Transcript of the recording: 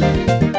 you